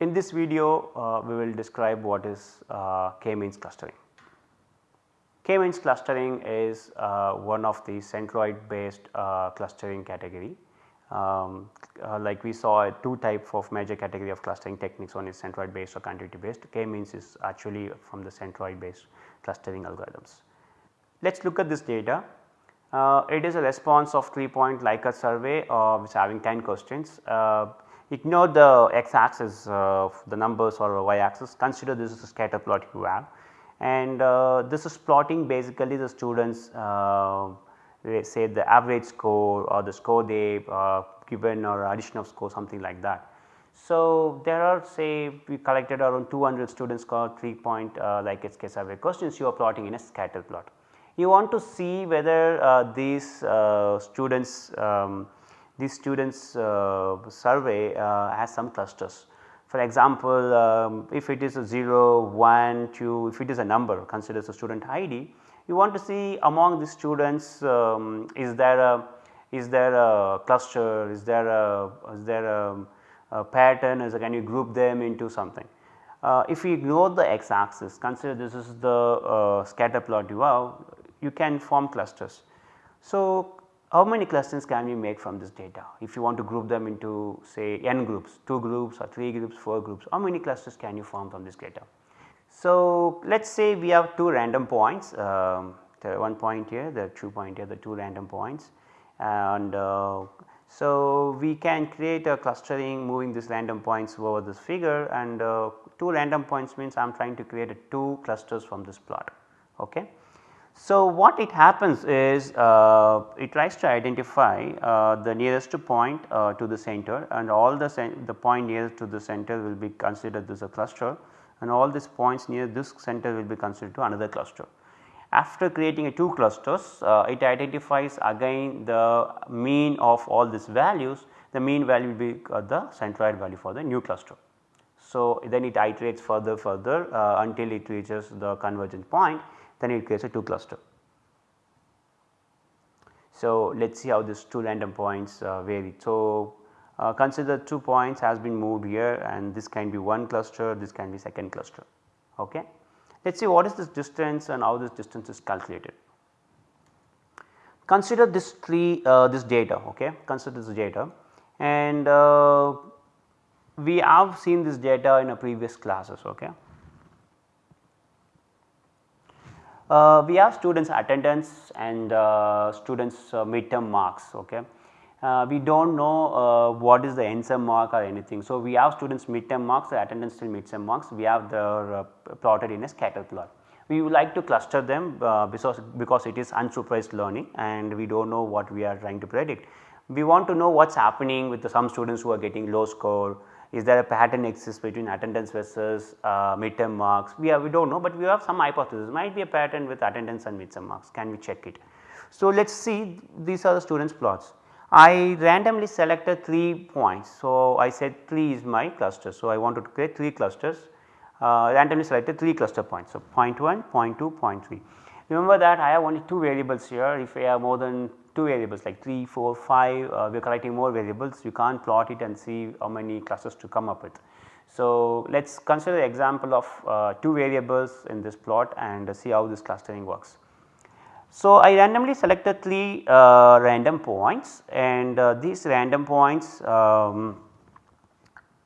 In this video uh, we will describe what is uh, k-means clustering. K-means clustering is uh, one of the centroid based uh, clustering category. Um, uh, like we saw two type of major category of clustering techniques one is centroid based or connectivity based k-means is actually from the centroid based clustering algorithms. Let us look at this data. Uh, it is a response of 3 point Likert survey uh, which having 10 questions. Uh, ignore the x axis of the numbers or y axis consider this is a scatter plot you have and uh, this is plotting basically the students uh, say the average score or the score they uh, given or addition of score something like that. So, there are say we collected around 200 students score 3 point uh, Likert survey questions you are plotting in a scatter plot. You want to see whether uh, these uh, students um, these students uh, survey uh, has some clusters. For example, um, if it is a 0, 1, 2, if it is a number considers a student ID, you want to see among the students um, is there a is there a cluster, is there a is there a, a pattern, is can you group them into something. Uh, if you ignore the x axis consider this is the uh, scatter plot you have you can form clusters. So, how many clusters can we make from this data if you want to group them into say n groups 2 groups or 3 groups 4 groups how many clusters can you form from this data. So, let us say we have 2 random points um, the one point here the 2 point here the 2 random points and uh, so we can create a clustering moving these random points over this figure and uh, 2 random points means I am trying to create 2 clusters from this plot. Okay. So, what it happens is uh, it tries to identify uh, the nearest point uh, to the center and all the, the point nearest to the center will be considered as a cluster and all these points near this center will be considered to another cluster. After creating a two clusters uh, it identifies again the mean of all these values the mean value will be uh, the centroid value for the new cluster. So, then it iterates further further uh, until it reaches the convergent point then it creates a 2 cluster. So, let us see how these 2 random points uh, vary. So, uh, consider 2 points has been moved here and this can be one cluster, this can be second cluster. Okay. Let us see what is this distance and how this distance is calculated. Consider this tree uh, this data okay consider this data and uh, we have seen this data in a previous classes okay. Uh, we have students attendance and uh, students uh, midterm marks okay. Uh, we do not know uh, what is the end sum mark or anything. So, we have students midterm marks attendance till midterm marks we have the uh, plotted in a scatter plot. We would like to cluster them because, because it is unsupervised learning and we do not know what we are trying to predict. We want to know what is happening with some students who are getting low score is there a pattern exists between attendance versus uh, midterm marks we have we do not know, but we have some hypothesis might be a pattern with attendance and midterm marks can we check it. So, let us see these are the students plots. I randomly selected 3 points. So, I said 3 is my cluster. So, I wanted to create 3 clusters uh, randomly selected 3 cluster points. So, point 1, point 2, point 3. Remember that I have only 2 variables here if I have more than 2 variables like 3, 4, 5 uh, we are collecting more variables you can't plot it and see how many clusters to come up with. So, let us consider the example of uh, 2 variables in this plot and see how this clustering works. So, I randomly selected 3 uh, random points and uh, these random points um,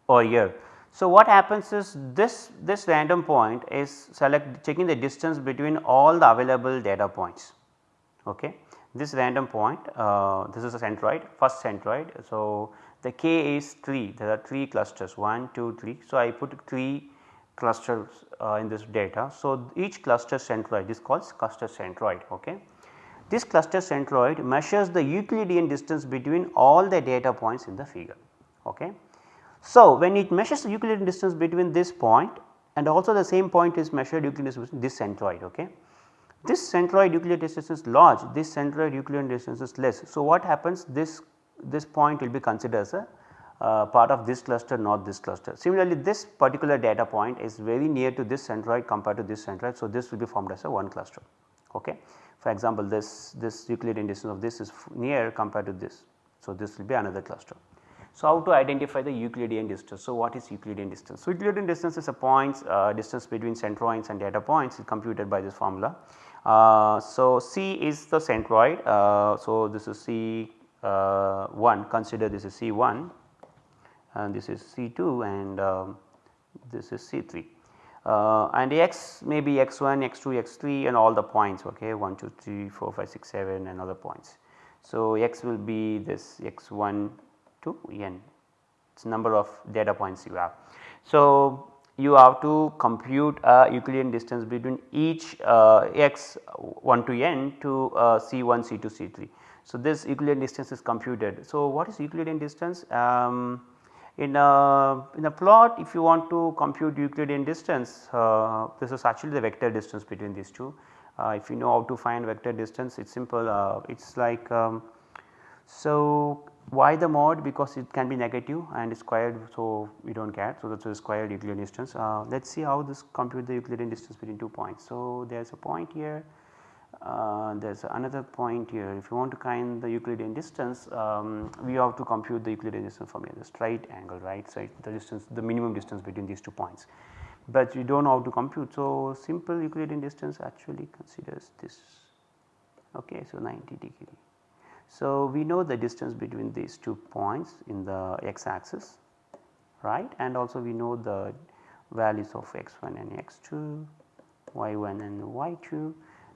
are here. So, what happens is this, this random point is select checking the distance between all the available data points. Okay this random point uh, this is a centroid first centroid. So, the k is 3 there are 3 clusters 1 2 3. So, I put 3 clusters uh, in this data. So, each cluster centroid is called cluster centroid. Okay. This cluster centroid measures the Euclidean distance between all the data points in the figure. Okay. So, when it measures the Euclidean distance between this point and also the same point is measured Euclidean distance this centroid. Okay. This centroid Euclidean distance is large, this centroid Euclidean distance is less. So, what happens this, this point will be considered as a uh, part of this cluster not this cluster. Similarly, this particular data point is very near to this centroid compared to this centroid. So, this will be formed as a one cluster. Okay. For example, this, this Euclidean distance of this is near compared to this. So, this will be another cluster. So, how to identify the Euclidean distance? So, what is Euclidean distance? So, Euclidean distance is a points uh, distance between centroids and data points is computed by this formula. Uh, so, C is the centroid. Uh, so, this is C uh, 1 consider this is C 1 and this is C 2 and um, this is C 3. Uh, and x may be x 1, x 2, x 3 and all the points okay 1, 2, 3, 4, 5, 6, 7 and other points. So, x will be this x 1 to n it is number of data points you have. So, you have to compute a Euclidean distance between each uh, x 1 to n to uh, C 1, C 2, C 3. So, this Euclidean distance is computed. So, what is Euclidean distance? Um, in a, in a plot if you want to compute Euclidean distance uh, this is actually the vector distance between these two. Uh, if you know how to find vector distance it is simple uh, it is like um, so why the mod because it can be negative and squared so we do not care. So, that is a squared Euclidean distance. Uh, let us see how this compute the Euclidean distance between two points. So, there is a point here uh, there is another point here if you want to find the Euclidean distance um, we have to compute the Euclidean distance from here, the straight angle right. So, the distance the minimum distance between these two points but you do not know how to compute. So, simple Euclidean distance actually considers this okay. So, 90 degree. So, we know the distance between these two points in the x axis right and also we know the values of x1 and x2, y1 and y2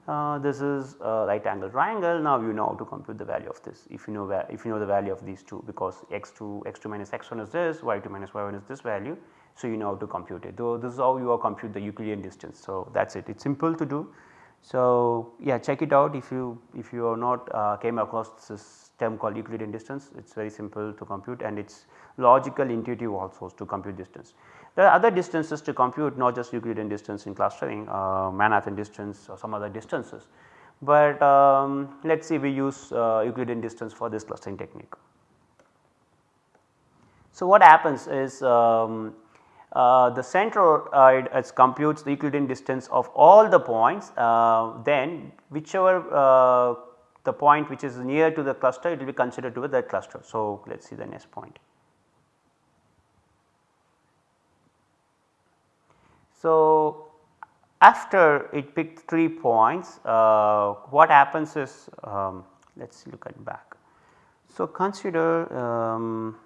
uh, this is a right angle triangle now you know how to compute the value of this if you know if you know the value of these two because x2 x2 minus x1 is this y2 minus y1 is this value. So, you know how to compute it though this is how you compute the Euclidean distance. So, that is it it is simple to do. So, yeah check it out if you if you are not uh, came across this term called Euclidean distance it is very simple to compute and it is logical intuitive also to compute distance. There are other distances to compute not just Euclidean distance in clustering, uh, Manhattan distance or some other distances, but um, let us say we use uh, Euclidean distance for this clustering technique. So, what happens is um, uh, the centroid uh, computes the Euclidean distance of all the points uh, then whichever uh, the point which is near to the cluster it will be considered to be that cluster. So, let us see the next point. So, after it picked 3 points uh, what happens is um, let us look at back. So, consider um,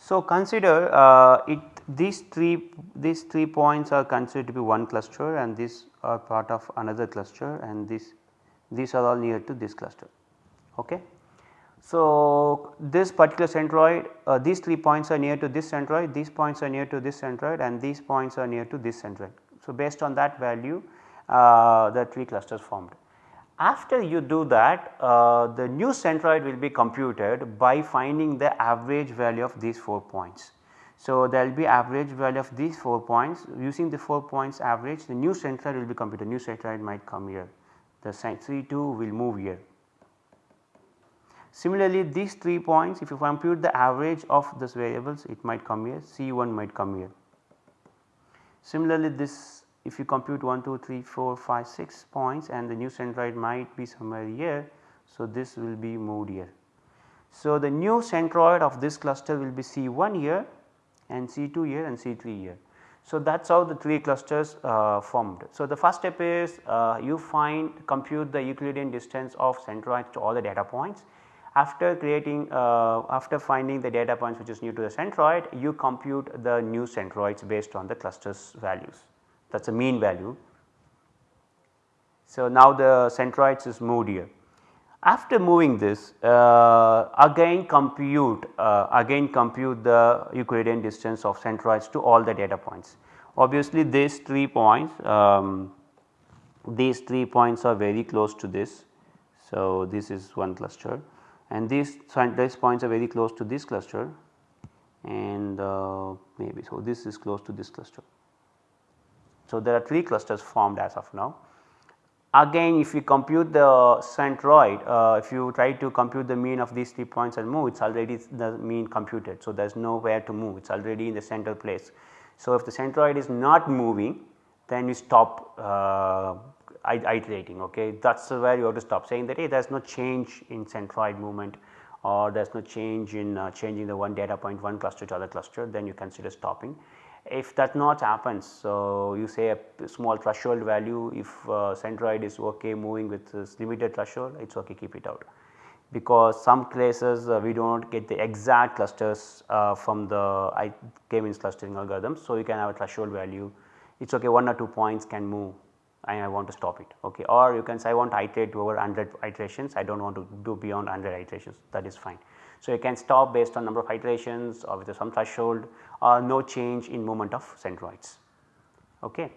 so consider uh, it these 3 these 3 points are considered to be one cluster and these are part of another cluster and this these are all near to this cluster. Okay. So, this particular centroid uh, these 3 points are near to this centroid, these points are near to this centroid and these points are near to this centroid. So, based on that value uh, the 3 clusters formed. After you do that uh, the new centroid will be computed by finding the average value of these 4 points. So, there will be average value of these 4 points. Using the 4 points average the new centroid will be computed. New centroid might come here. The C2 will move here. Similarly, these 3 points if you compute the average of these variables it might come here. C1 might come here. Similarly, this if you compute 1, 2, 3, 4, 5, 6 points and the new centroid might be somewhere here. So, this will be moved here. So, the new centroid of this cluster will be C1 here and C2 here and C3 here. So, that is how the 3 clusters uh, formed. So, the first step is uh, you find compute the Euclidean distance of centroids to all the data points after creating uh, after finding the data points which is new to the centroid you compute the new centroids based on the clusters values that is a mean value. So, now the centroids is moved here. After moving this uh, again compute uh, again compute the Euclidean distance of centroids to all the data points. Obviously, these 3 points um, these 3 points are very close to this. So, this is one cluster and these these points are very close to this cluster and uh, maybe so this is close to this cluster. So, there are 3 clusters formed as of now. Again if you compute the centroid uh, if you try to compute the mean of these 3 points and move it is already the mean computed. So, there is nowhere to move it is already in the center place. So, if the centroid is not moving then you stop uh, iterating okay that is where you have to stop saying that hey there is no change in centroid movement or there is no change in uh, changing the one data point one cluster to other cluster then you consider stopping. If that not happens, so you say a small threshold value if uh, centroid is ok moving with this limited threshold it is ok keep it out because some places uh, we do not get the exact clusters uh, from the K-means clustering algorithm. So, you can have a threshold value it is ok 1 or 2 points can move and I want to stop it okay or you can say I want to iterate over 100 iterations I do not want to do beyond 100 iterations that is fine. So, you can stop based on number of iterations or with some threshold or no change in movement of centroids. Okay.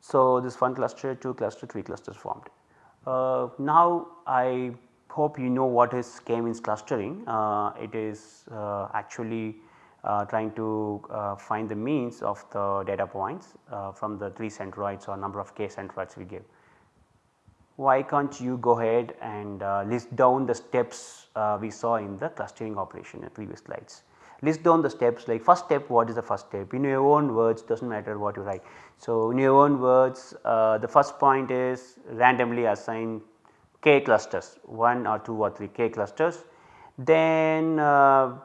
So, this one cluster, 2 cluster, 3 clusters formed. Uh, now, I hope you know what is k-means clustering. Uh, it is uh, actually uh, trying to uh, find the means of the data points uh, from the 3 centroids or number of k centroids we give. Why can't you go ahead and list down the steps we saw in the clustering operation in previous slides list down the steps like first step what is the first step in your own words does not matter what you write. So, in your own words uh, the first point is randomly assign k clusters 1 or 2 or 3 k clusters then uh,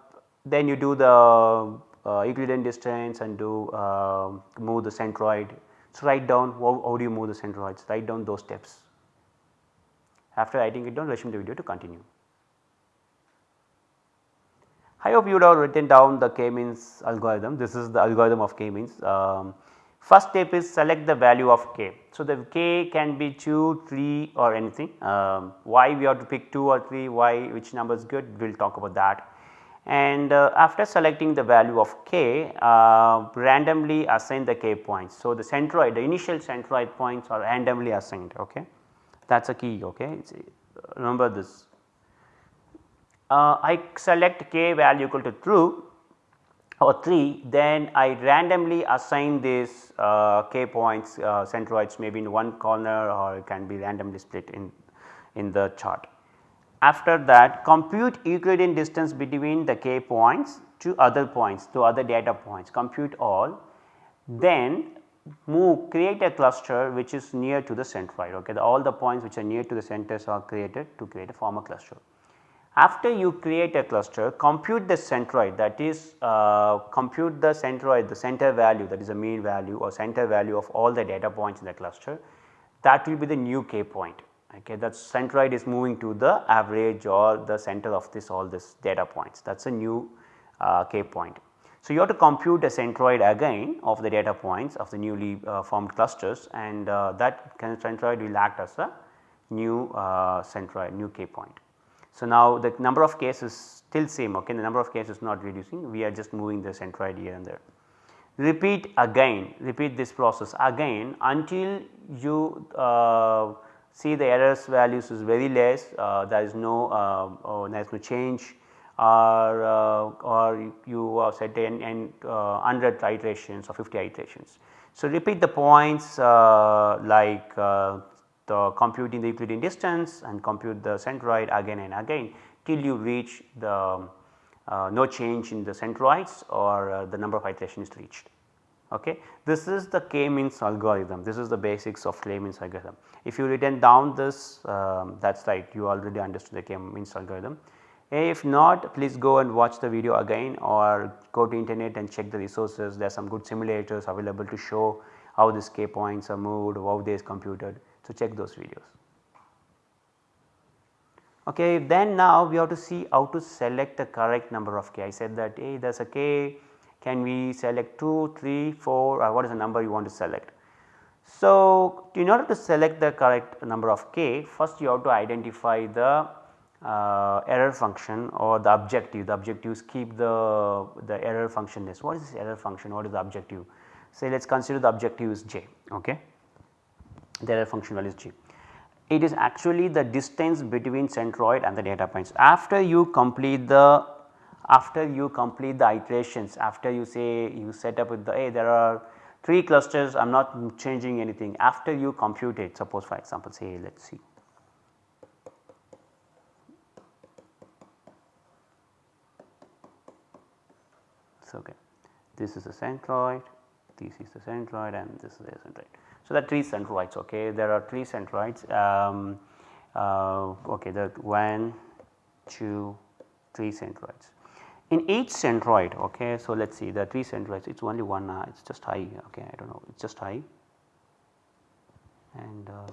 then you do the uh, Euclidean distance and do uh, move the centroid. So, write down how, how do you move the centroids write down those steps. After writing it down let's resume the video to continue. I hope you would have written down the k-means algorithm. This is the algorithm of k-means. Um, first step is select the value of k. So, the k can be 2, 3 or anything. Um, why we have to pick 2 or 3, why which number is good we will talk about that. And uh, after selecting the value of k uh, randomly assign the k points. So, the centroid the initial centroid points are randomly assigned ok that is a key ok remember this. Uh, I select k value equal to true or 3 then I randomly assign these uh, k points uh, centroids maybe in one corner or it can be randomly split in, in the chart. After that compute Euclidean distance between the k points to other points to other data points. Compute all. Then move create a cluster which is near to the centroid ok the, all the points which are near to the centers are created to create a former cluster. After you create a cluster compute the centroid that is uh, compute the centroid the center value that is the mean value or center value of all the data points in the cluster that will be the new k point okay that centroid is moving to the average or the center of this all this data points that is a new uh, k point. So, you have to compute a centroid again of the data points of the newly uh, formed clusters and uh, that centroid will act as a new uh, centroid new k point. So, now the number of cases still same okay the number of cases not reducing we are just moving the centroid here and there. Repeat again repeat this process again until you uh, see the errors values is very less uh, there is no uh, oh, there is no change or uh, or you have set in 100 iterations or 50 iterations. So, repeat the points uh, like uh, the computing the Euclidean distance and compute the centroid again and again till you reach the uh, no change in the centroids or uh, the number of iterations reached. Okay. This is the k-means algorithm, this is the basics of k-means algorithm. If you written down this um, that is right you already understood the k-means algorithm. If not please go and watch the video again or go to internet and check the resources there are some good simulators available to show how these k points are moved, how they is computed. So, check those videos. Okay, then now we have to see how to select the correct number of k. I said that hey there is a k can we select 2, 3, 4 or what is the number you want to select. So, in order to select the correct number of k first you have to identify the uh, error function or the objective the objectives keep the, the error function is what is this error function what is the objective say let us consider the objective is j okay the error function value is g. It is actually the distance between centroid and the data points. After you complete the after you complete the iterations after you say you set up with the hey there are 3 clusters I am not changing anything after you compute it suppose for example say let us see. So, okay this is a centroid this is the centroid and this is the centroid. So, are 3 centroids okay there are 3 centroids um, uh, okay the 1, 2, 3 centroids. In each centroid okay, so let us see the 3 centroids it is only one uh, it is just high okay I do not know it is just high and uh,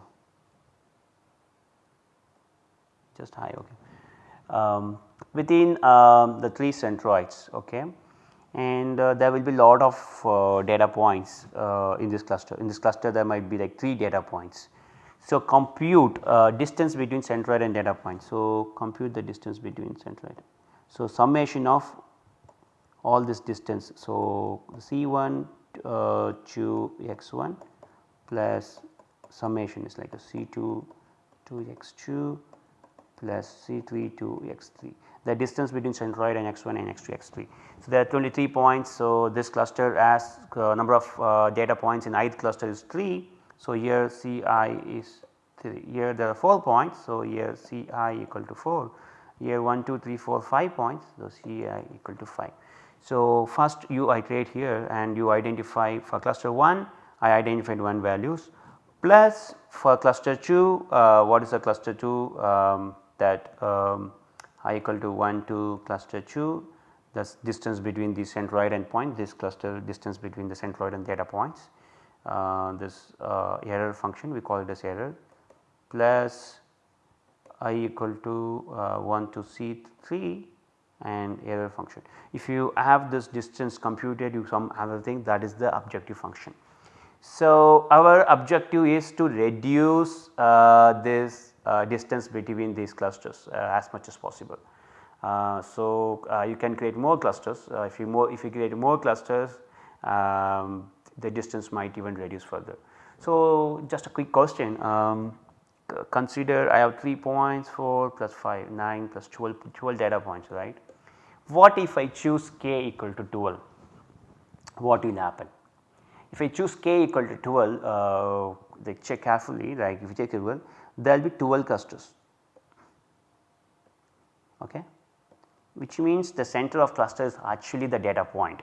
just high okay. Um, within um, the 3 centroids okay and uh, there will be lot of uh, data points uh, in this cluster. In this cluster there might be like 3 data points. So, compute uh, distance between centroid and data point. So, compute the distance between centroid. So, summation of all this distance. So, C1 uh, to x1 plus summation is like a C2 to x2 plus C3 to x3 the distance between centroid and x1 and x2 x3. So, there are 23 points. So, this cluster as uh, number of uh, data points in ith cluster is 3. So, here Ci is 3 here there are 4 points. So, here Ci equal to 4 here 1 2 3 4 5 points. So, Ci equal to 5. So, first you iterate here and you identify for cluster 1 I identified 1 values plus for cluster 2 uh, what is the cluster 2 um, that um, i equal to 1 to cluster 2 the distance between the centroid and point this cluster distance between the centroid and data points uh, this uh, error function we call it as error plus i equal to uh, 1 to C3 and error function. If you have this distance computed you some other thing that is the objective function. So, our objective is to reduce uh, this distance between these clusters uh, as much as possible. Uh, so, you can create more clusters if you more if you create more clusters um, the distance might even reduce further. So, just a quick question um, consider I have 3 points 4 plus 5 9 plus 12 12 data points right. What if I choose k equal to 12 what will happen? If I choose k equal to 12 uh, like check carefully like if you check it well there will be 12 clusters. Okay? Which means the center of cluster is actually the data point.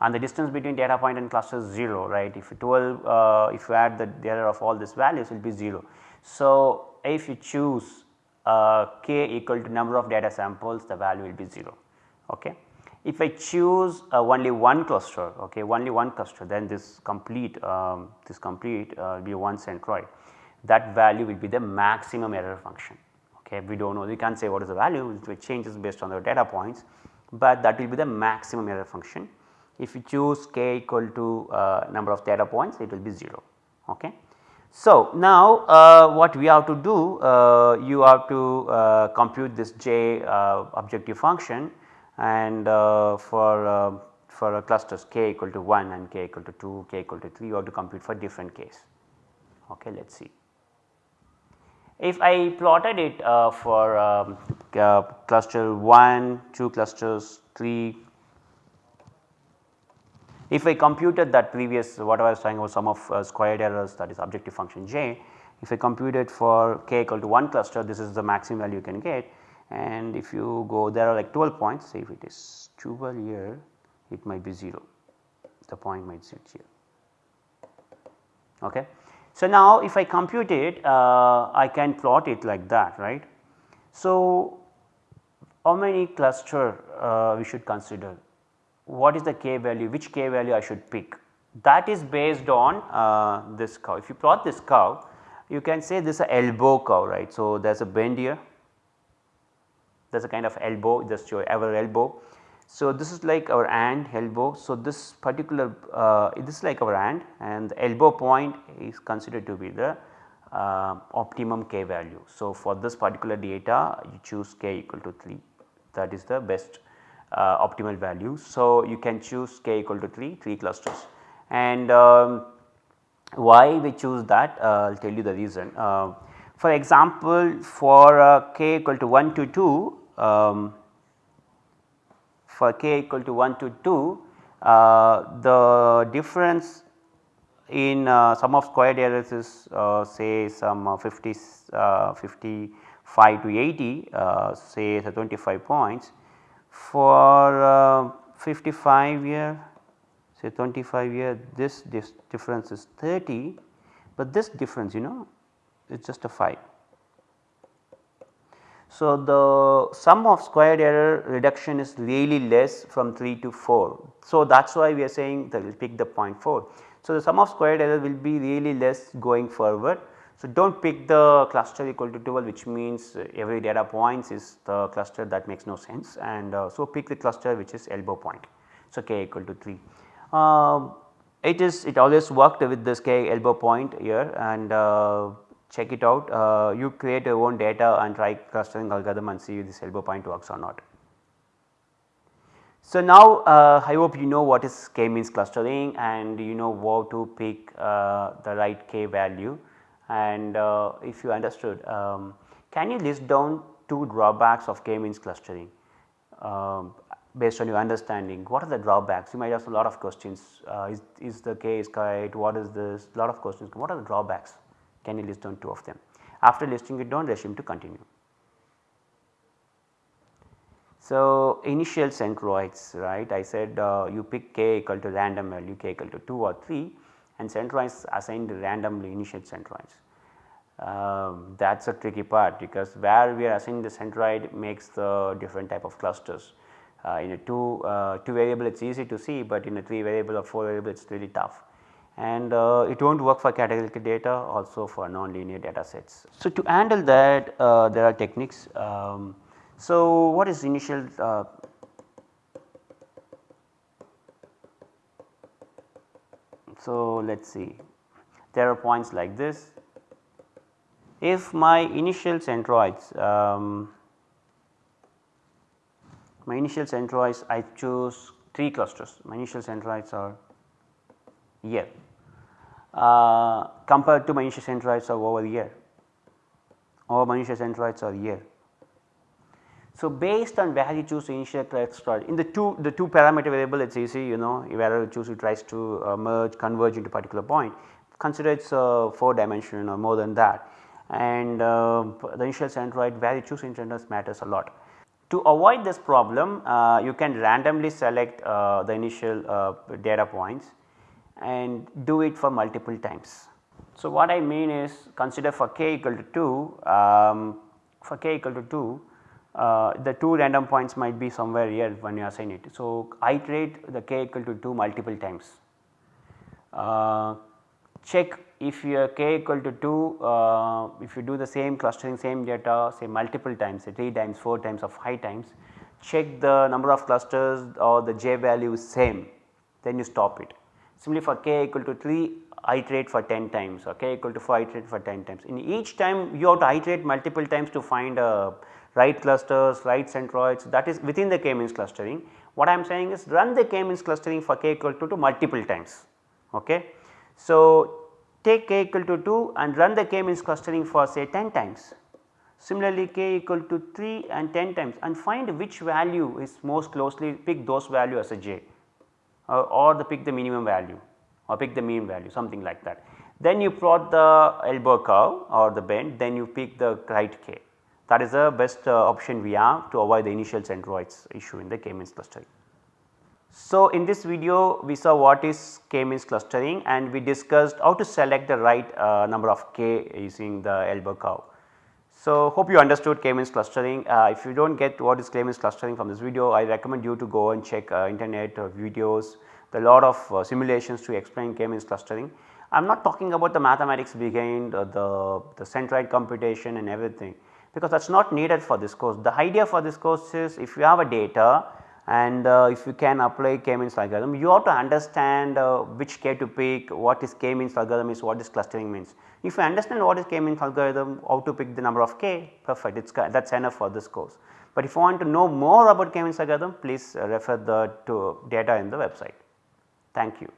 And the distance between data point and cluster is 0 right? If you 12 uh, if you add the data of all these values it will be 0. So, if you choose uh, k equal to number of data samples the value will be 0 okay. If I choose uh, only one cluster okay only one cluster then this complete um, this complete uh, will be one centroid that value will be the maximum error function okay we do not know we can't say what is the value it changes based on the data points, but that will be the maximum error function. If you choose k equal to uh, number of data points it will be 0 okay. So, now uh, what we have to do uh, you have to uh, compute this j uh, objective function and uh, for for clusters k equal to 1 and k equal to 2 k equal to 3 you have to compute for different case okay let us see. If I plotted it uh, for um, uh, cluster 1, 2 clusters, 3, if I computed that previous whatever I was talking about sum of uh, squared errors that is objective function j, if I computed for k equal to 1 cluster this is the maximum value you can get. And if you go there are like 12 points. Say if it is 12 here it might be 0 the point might sit here. Okay. So, now if I compute it uh, I can plot it like that right. So, how many cluster uh, we should consider what is the k value which k value I should pick that is based on uh, this curve. If you plot this curve you can say this is a elbow curve right. So, there is a bend here there is a kind of elbow just your ever elbow so, this is like our hand elbow. So, this particular uh, this is like our hand and the elbow point is considered to be the uh, optimum k value. So, for this particular data you choose k equal to 3 that is the best uh, optimal value. So, you can choose k equal to 3, 3 clusters and um, why we choose that uh, I will tell you the reason. Uh, for example, for uh, k equal to 1 to 2 um, for k equal to 1 to 2 uh, the difference in uh, sum of squared errors is uh, say some uh, 50 uh, 55 to 80 uh, say 25 points. For 55 year say 25 year this, difference is 30 but this difference you know it is just a 5 So, the sum of squared error reduction is really less from 3 to 4. So, that is why we are saying that we will pick the 0.4. So, the sum of squared error will be really less going forward. So, do not pick the cluster equal to 12 which means every data points is the cluster that makes no sense and uh, so pick the cluster which is elbow point. So, k equal to 3. Uh, it is it always worked with this k elbow point here and uh, check it out. Uh, you create your own data and try clustering algorithm and see if this elbow point works or not. So, now uh, I hope you know what is k means clustering and you know how to pick uh, the right k value. And uh, if you understood um, can you list down two drawbacks of k means clustering? Um, based on your understanding what are the drawbacks? You might ask a lot of questions. Uh, is, is the k is correct? What is this? Lot of questions. What are the drawbacks can you list down two of them after listing it down resume to continue. So, initial centroids right I said uh, you pick k equal to random value k equal to 2 or 3 and centroids assigned randomly initial centroids. Um, that is a tricky part because where we are assigning the centroid makes the different type of clusters. Uh, in a 2, uh, 2 variable it is easy to see, but in a 3 variable or 4 variable it is really tough and uh, it will not work for categorical data also for nonlinear data sets. So, to handle that uh, there are techniques. Um, so, what is initial uh, So, let us see there are points like this. If my initial centroids um, my initial centroids I choose 3 clusters my initial centroids are here uh, compared to my initial centroids are over here or initial centroids are here. So, based on where you choose initial centroid in the two the two parameter variable it is easy you know wherever you choose it tries to uh, merge converge into particular point consider it is uh, 4 dimensional or more than that and uh, the initial centroid where you choose initial matters a lot. To avoid this problem uh, you can randomly select uh, the initial data points and do it for multiple times. So, what I mean is consider for k equal to 2 um, for k equal to 2 uh, the 2 random points might be somewhere here when you assign it. So, iterate the k equal to 2 multiple times. Uh, check if your k equal to 2 uh, if you do the same clustering same data say multiple times say 3 times 4 times or 5 times check the number of clusters or the j value is same then you stop it. Similarly for k equal to 3 iterate for 10 times or k equal to 4 iterate for 10 times. In each time you have to iterate multiple times to find uh, right clusters, right centroids that is within the k-means clustering. What I am saying is run the k-means clustering for k equal to 2 multiple times. Okay. So, take k equal to 2 and run the k-means clustering for say 10 times. Similarly, k equal to 3 and 10 times and find which value is most closely pick those value as a j uh, or the pick the minimum value or pick the mean value something like that. Then you plot the elbow curve or the bend then you pick the right k that is the best uh, option we have to avoid the initial centroids issue in the k-means clustering. So, in this video we saw what is k-means clustering and we discussed how to select the right uh, number of k using the elbow curve. So, hope you understood k-means clustering. Uh, if you do not get what is k-means clustering from this video, I recommend you to go and check uh, internet uh, videos, a lot of uh, simulations to explain k-means clustering. I am not talking about the mathematics behind uh, the, the centroid computation and everything because that is not needed for this course. The idea for this course is if you have a data and uh, if you can apply k-means algorithm you have to understand uh, which k to pick, what is k-means algorithm is, what is clustering means. If you understand what is k-means algorithm, how to pick the number of k perfect it is that is enough for this course. But if you want to know more about k-means algorithm please uh, refer the to data in the website. Thank you.